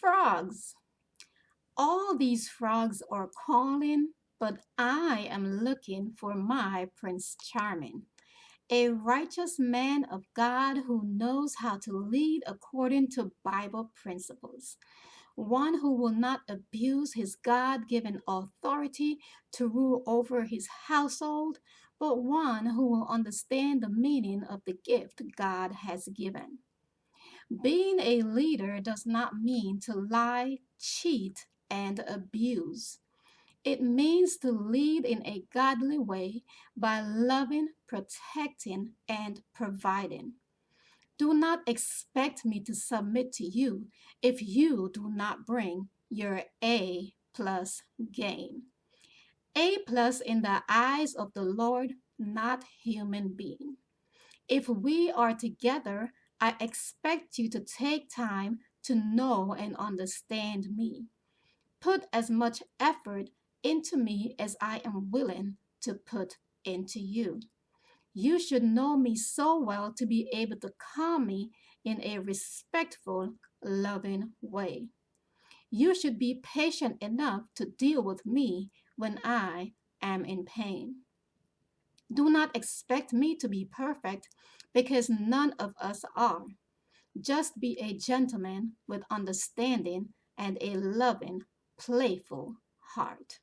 Frogs. All these frogs are calling, but I am looking for my Prince Charming, a righteous man of God who knows how to lead according to Bible principles, one who will not abuse his God given authority to rule over his household, but one who will understand the meaning of the gift God has given. Being a leader does not mean to lie, cheat, and abuse. It means to lead in a godly way by loving, protecting, and providing. Do not expect me to submit to you if you do not bring your A plus game. A plus in the eyes of the Lord, not human being. If we are together, I expect you to take time to know and understand me. Put as much effort into me as I am willing to put into you. You should know me so well to be able to calm me in a respectful, loving way. You should be patient enough to deal with me when I am in pain. Do not expect me to be perfect because none of us are. Just be a gentleman with understanding and a loving, playful heart.